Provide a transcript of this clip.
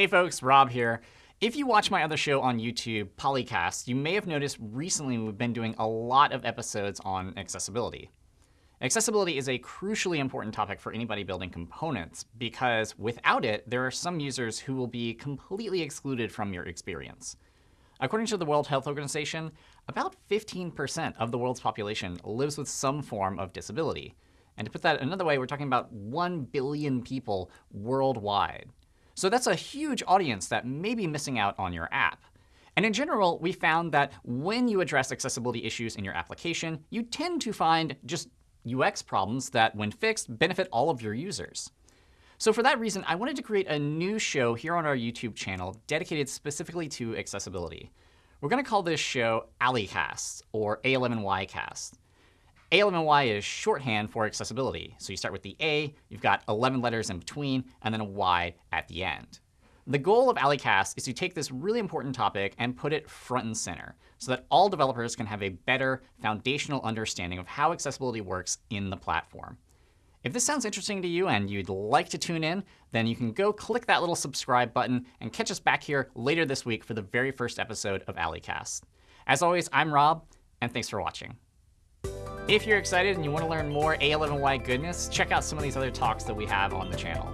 Hey folks, Rob here. If you watch my other show on YouTube, Polycast, you may have noticed recently we've been doing a lot of episodes on accessibility. Accessibility is a crucially important topic for anybody building components because without it, there are some users who will be completely excluded from your experience. According to the World Health Organization, about 15% of the world's population lives with some form of disability. And to put that another way, we're talking about 1 billion people worldwide. So that's a huge audience that may be missing out on your app. And in general, we found that when you address accessibility issues in your application, you tend to find just UX problems that, when fixed, benefit all of your users. So for that reason, I wanted to create a new show here on our YouTube channel dedicated specifically to accessibility. We're going to call this show A11ycast, or A11ycast. A11y is shorthand for accessibility. So you start with the A, you've got 11 letters in between, and then a Y at the end. The goal of A11ycast is to take this really important topic and put it front and center so that all developers can have a better foundational understanding of how accessibility works in the platform. If this sounds interesting to you and you'd like to tune in, then you can go click that little subscribe button and catch us back here later this week for the very first episode of A11ycast. As always, I'm Rob, and thanks for watching. If you're excited and you want to learn more A11y goodness, check out some of these other talks that we have on the channel.